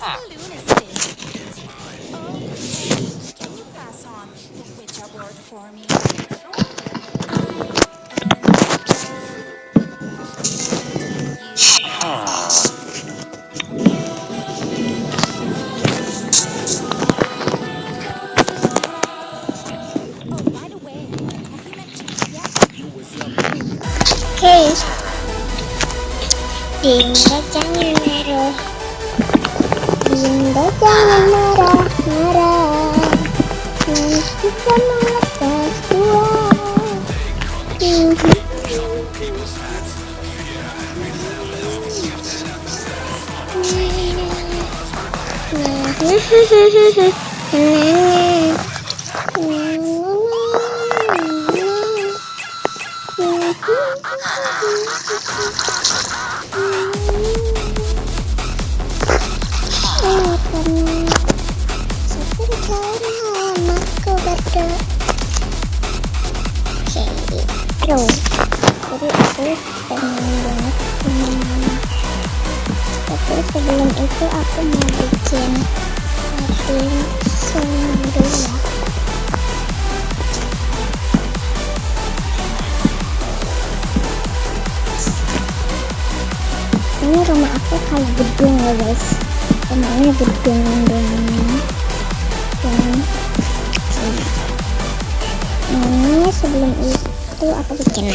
ah. Okay. 딩가 짱이네요. Oh. Dinda jangan marah. Marah. Nanti kita melepas dua. Aku itu Jadi aku pengen banget hmm, Tapi sebelum itu aku mau bikin semua dulu ya Ini rumah aku kayak gedung ya guys. Rumahnya gedung dan dan ini sebelum itu aku bikin